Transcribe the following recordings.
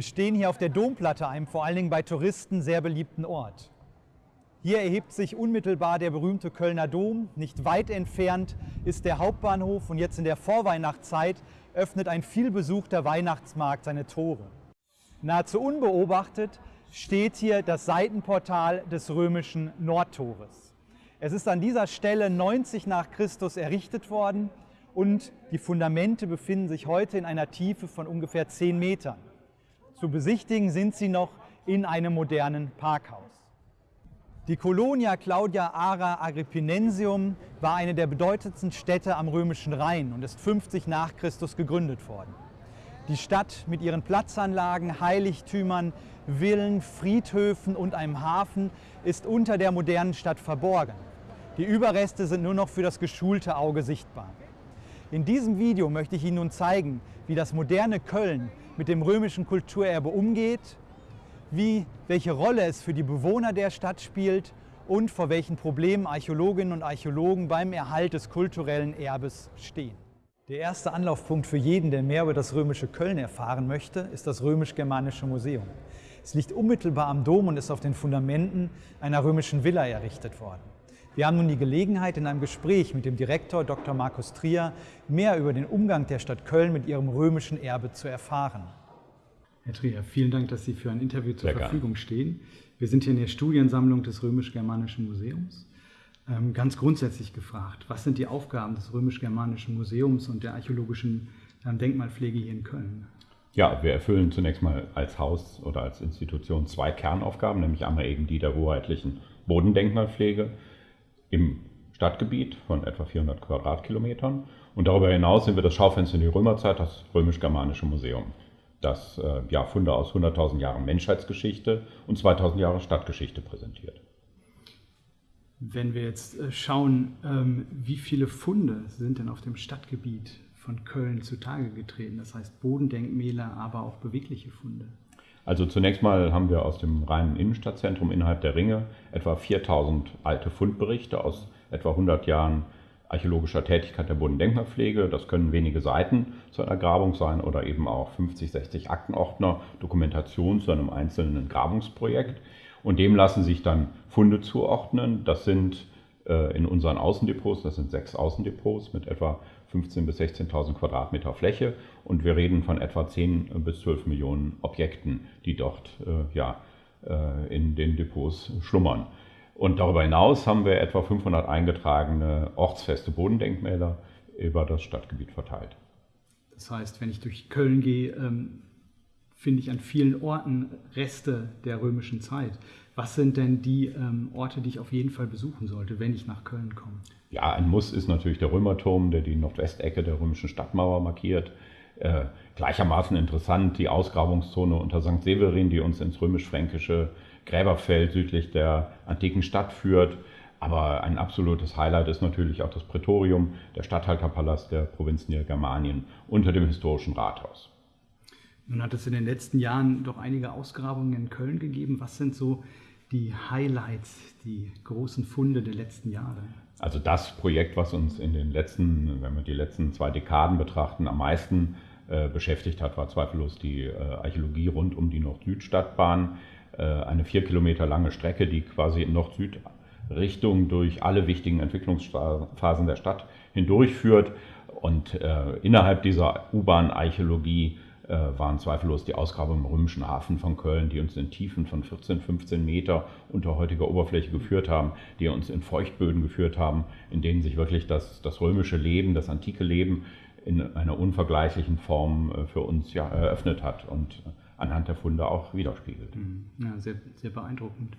Wir stehen hier auf der Domplatte, einem vor allen Dingen bei Touristen sehr beliebten Ort. Hier erhebt sich unmittelbar der berühmte Kölner Dom. Nicht weit entfernt ist der Hauptbahnhof und jetzt in der Vorweihnachtszeit öffnet ein vielbesuchter Weihnachtsmarkt seine Tore. Nahezu unbeobachtet steht hier das Seitenportal des römischen Nordtores. Es ist an dieser Stelle 90 nach Christus errichtet worden und die Fundamente befinden sich heute in einer Tiefe von ungefähr 10 Metern. Zu besichtigen sind sie noch in einem modernen Parkhaus. Die Colonia Claudia Ara Agrippinensium war eine der bedeutendsten Städte am römischen Rhein und ist 50 nach Christus gegründet worden. Die Stadt mit ihren Platzanlagen, Heiligtümern, Villen, Friedhöfen und einem Hafen ist unter der modernen Stadt verborgen. Die Überreste sind nur noch für das geschulte Auge sichtbar. In diesem Video möchte ich Ihnen nun zeigen, wie das moderne Köln mit dem römischen Kulturerbe umgeht, wie, welche Rolle es für die Bewohner der Stadt spielt und vor welchen Problemen Archäologinnen und Archäologen beim Erhalt des kulturellen Erbes stehen. Der erste Anlaufpunkt für jeden, der mehr über das römische Köln erfahren möchte, ist das römisch-germanische Museum. Es liegt unmittelbar am Dom und ist auf den Fundamenten einer römischen Villa errichtet worden. Wir haben nun die Gelegenheit, in einem Gespräch mit dem Direktor Dr. Markus Trier mehr über den Umgang der Stadt Köln mit ihrem römischen Erbe zu erfahren. Herr Trier, vielen Dank, dass Sie für ein Interview zur Sehr Verfügung gerne. stehen. Wir sind hier in der Studiensammlung des Römisch-Germanischen Museums. Ähm, ganz grundsätzlich gefragt, was sind die Aufgaben des Römisch-Germanischen Museums und der archäologischen ähm, Denkmalpflege hier in Köln? Ja, wir erfüllen zunächst mal als Haus oder als Institution zwei Kernaufgaben, nämlich einmal eben die der hoheitlichen Bodendenkmalpflege im Stadtgebiet von etwa 400 Quadratkilometern. Und darüber hinaus sind wir das Schaufenster in die Römerzeit, das Römisch-Germanische Museum, das äh, ja, Funde aus 100.000 Jahren Menschheitsgeschichte und 2.000 Jahre Stadtgeschichte präsentiert. Wenn wir jetzt äh, schauen, ähm, wie viele Funde sind denn auf dem Stadtgebiet von Köln zutage getreten, das heißt Bodendenkmäler, aber auch bewegliche Funde? Also zunächst mal haben wir aus dem reinen Innenstadtzentrum innerhalb der Ringe etwa 4000 alte Fundberichte aus etwa 100 Jahren archäologischer Tätigkeit der Bodendenkmalpflege. Das können wenige Seiten zu einer Grabung sein oder eben auch 50, 60 Aktenordner Dokumentation zu einem einzelnen Grabungsprojekt. Und dem lassen sich dann Funde zuordnen. Das sind in unseren Außendepots, das sind sechs Außendepots mit etwa 15.000 bis 16.000 Quadratmeter Fläche und wir reden von etwa 10 bis 12 Millionen Objekten, die dort äh, ja, äh, in den Depots schlummern. Und darüber hinaus haben wir etwa 500 eingetragene ortsfeste Bodendenkmäler über das Stadtgebiet verteilt. Das heißt, wenn ich durch Köln gehe, ähm, finde ich an vielen Orten Reste der römischen Zeit. Was sind denn die ähm, Orte, die ich auf jeden Fall besuchen sollte, wenn ich nach Köln komme? Ja, ein Muss ist natürlich der Römerturm, der die Nordwestecke der römischen Stadtmauer markiert. Äh, gleichermaßen interessant die Ausgrabungszone unter St. Severin, die uns ins römisch-fränkische Gräberfeld südlich der antiken Stadt führt. Aber ein absolutes Highlight ist natürlich auch das Prätorium, der Statthalterpalast der Provinz Nilgermanien unter dem historischen Rathaus. Nun hat es in den letzten Jahren doch einige Ausgrabungen in Köln gegeben. Was sind so die Highlights, die großen Funde der letzten Jahre? Also das Projekt, was uns in den letzten, wenn wir die letzten zwei Dekaden betrachten, am meisten äh, beschäftigt hat, war zweifellos die äh, Archäologie rund um die Nord-Süd-Stadtbahn. Äh, eine vier Kilometer lange Strecke, die quasi in Nord-Süd-Richtung durch alle wichtigen Entwicklungsphasen der Stadt hindurchführt. Und innerhalb dieser U-Bahn-Archäologie waren zweifellos die Ausgrabungen im römischen Hafen von Köln, die uns in Tiefen von 14, 15 Meter unter heutiger Oberfläche geführt haben, die uns in Feuchtböden geführt haben, in denen sich wirklich das, das römische Leben, das antike Leben in einer unvergleichlichen Form äh, für uns ja, eröffnet hat und anhand der Funde auch widerspiegelt. Mhm. Ja, sehr, sehr beeindruckend.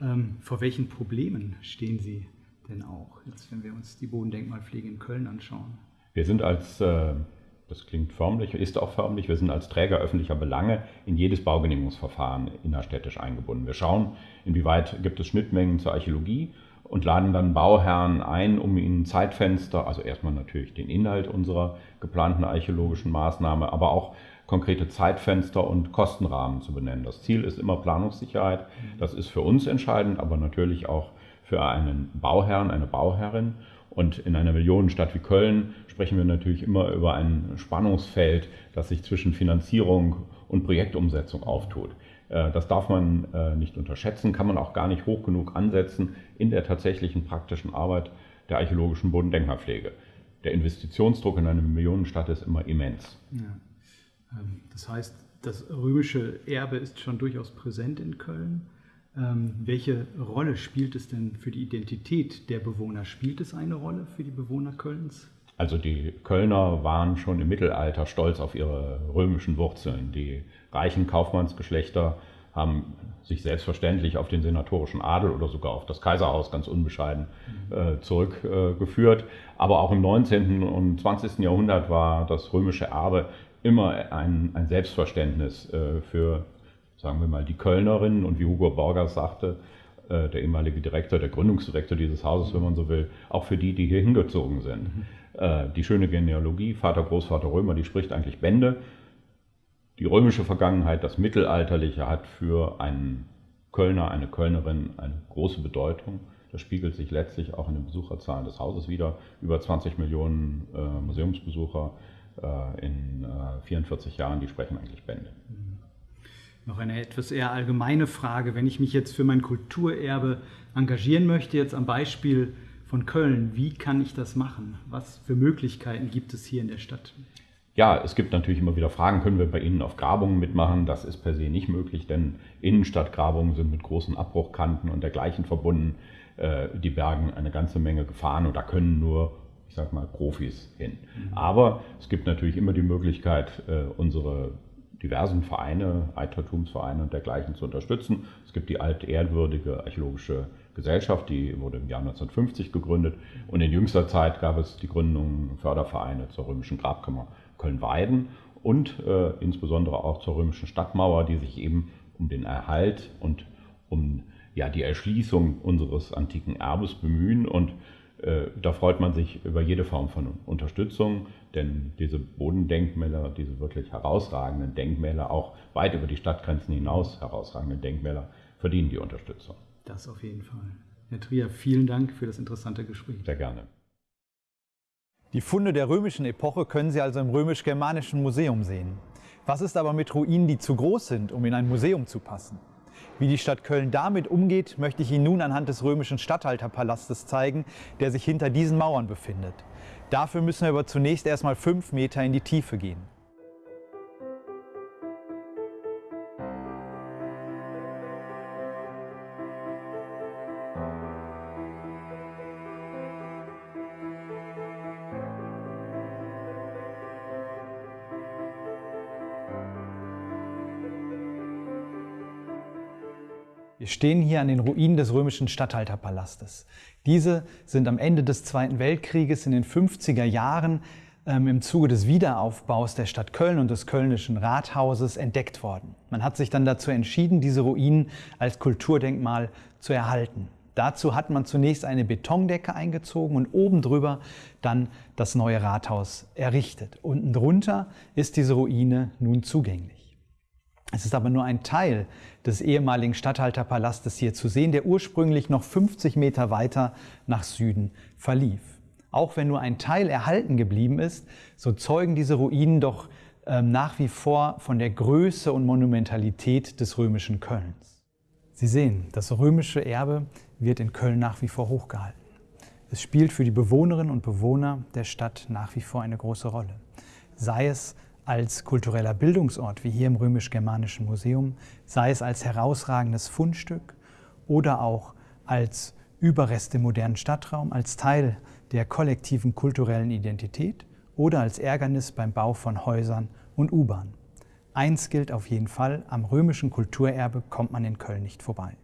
Ähm, vor welchen Problemen stehen Sie denn auch, jetzt wenn wir uns die Bodendenkmalpflege in Köln anschauen? Wir sind als äh, das klingt förmlich, ist auch förmlich. Wir sind als Träger öffentlicher Belange in jedes Baugenehmigungsverfahren innerstädtisch eingebunden. Wir schauen, inwieweit gibt es Schnittmengen zur Archäologie und laden dann Bauherren ein, um ihnen Zeitfenster, also erstmal natürlich den Inhalt unserer geplanten archäologischen Maßnahme, aber auch konkrete Zeitfenster und Kostenrahmen zu benennen. Das Ziel ist immer Planungssicherheit. Das ist für uns entscheidend, aber natürlich auch für einen Bauherrn, eine Bauherrin. Und in einer Millionenstadt wie Köln sprechen wir natürlich immer über ein Spannungsfeld, das sich zwischen Finanzierung und Projektumsetzung auftut. Äh, das darf man äh, nicht unterschätzen, kann man auch gar nicht hoch genug ansetzen in der tatsächlichen praktischen Arbeit der archäologischen Bodendenkmalpflege. Der Investitionsdruck in eine Millionenstadt ist immer immens. Ja. Ähm, das heißt, das römische Erbe ist schon durchaus präsent in Köln. Ähm, welche Rolle spielt es denn für die Identität der Bewohner? Spielt es eine Rolle für die Bewohner Kölns? Also die Kölner waren schon im Mittelalter stolz auf ihre römischen Wurzeln. Die reichen Kaufmannsgeschlechter haben sich selbstverständlich auf den senatorischen Adel oder sogar auf das Kaiserhaus ganz unbescheiden äh, zurückgeführt. Äh, Aber auch im 19. und 20. Jahrhundert war das römische Erbe immer ein, ein Selbstverständnis äh, für, sagen wir mal, die Kölnerinnen und wie Hugo Borgers sagte, äh, der ehemalige Direktor, der Gründungsdirektor dieses Hauses, wenn man so will, auch für die, die hier hingezogen sind. Mhm. Äh, die schöne Genealogie, Vater, Großvater Römer, die spricht eigentlich Bände. Die römische Vergangenheit, das Mittelalterliche hat für einen Kölner, eine Kölnerin eine große Bedeutung. Das spiegelt sich letztlich auch in den Besucherzahlen des Hauses wieder. Über 20 Millionen äh, Museumsbesucher äh, in äh, 44 Jahren, die sprechen eigentlich Bände. Noch eine etwas eher allgemeine Frage. Wenn ich mich jetzt für mein Kulturerbe engagieren möchte, jetzt am Beispiel von Köln. Wie kann ich das machen? Was für Möglichkeiten gibt es hier in der Stadt? Ja, es gibt natürlich immer wieder Fragen, können wir bei Ihnen auf Grabungen mitmachen? Das ist per se nicht möglich, denn Innenstadtgrabungen sind mit großen Abbruchkanten und dergleichen verbunden. Äh, die bergen eine ganze Menge Gefahren und da können nur, ich sag mal, Profis hin. Mhm. Aber es gibt natürlich immer die Möglichkeit, äh, unsere diversen Vereine, Altertumsvereine und dergleichen zu unterstützen. Es gibt die altehrwürdige archäologische Gesellschaft, die wurde im Jahr 1950 gegründet. Und in jüngster Zeit gab es die Gründung Fördervereine zur römischen Grabkammer Köln-Weiden und äh, insbesondere auch zur römischen Stadtmauer, die sich eben um den Erhalt und um ja, die Erschließung unseres antiken Erbes bemühen. Und da freut man sich über jede Form von Unterstützung, denn diese Bodendenkmäler, diese wirklich herausragenden Denkmäler, auch weit über die Stadtgrenzen hinaus herausragende Denkmäler, verdienen die Unterstützung. Das auf jeden Fall. Herr Trier, vielen Dank für das interessante Gespräch. Sehr gerne. Die Funde der römischen Epoche können Sie also im römisch-germanischen Museum sehen. Was ist aber mit Ruinen, die zu groß sind, um in ein Museum zu passen? Wie die Stadt Köln damit umgeht, möchte ich Ihnen nun anhand des römischen Statthalterpalastes zeigen, der sich hinter diesen Mauern befindet. Dafür müssen wir aber zunächst erstmal fünf Meter in die Tiefe gehen. Stehen hier an den Ruinen des römischen Statthalterpalastes. Diese sind am Ende des Zweiten Weltkrieges in den 50er Jahren ähm, im Zuge des Wiederaufbaus der Stadt Köln und des Kölnischen Rathauses entdeckt worden. Man hat sich dann dazu entschieden, diese Ruinen als Kulturdenkmal zu erhalten. Dazu hat man zunächst eine Betondecke eingezogen und oben drüber dann das neue Rathaus errichtet. Unten drunter ist diese Ruine nun zugänglich. Es ist aber nur ein Teil des ehemaligen Statthalterpalastes hier zu sehen, der ursprünglich noch 50 Meter weiter nach Süden verlief. Auch wenn nur ein Teil erhalten geblieben ist, so zeugen diese Ruinen doch äh, nach wie vor von der Größe und Monumentalität des römischen Kölns. Sie sehen, das römische Erbe wird in Köln nach wie vor hochgehalten. Es spielt für die Bewohnerinnen und Bewohner der Stadt nach wie vor eine große Rolle. Sei es als kultureller Bildungsort, wie hier im Römisch-Germanischen Museum, sei es als herausragendes Fundstück oder auch als Überreste im modernen Stadtraum, als Teil der kollektiven kulturellen Identität oder als Ärgernis beim Bau von Häusern und U-Bahn. Eins gilt auf jeden Fall, am römischen Kulturerbe kommt man in Köln nicht vorbei.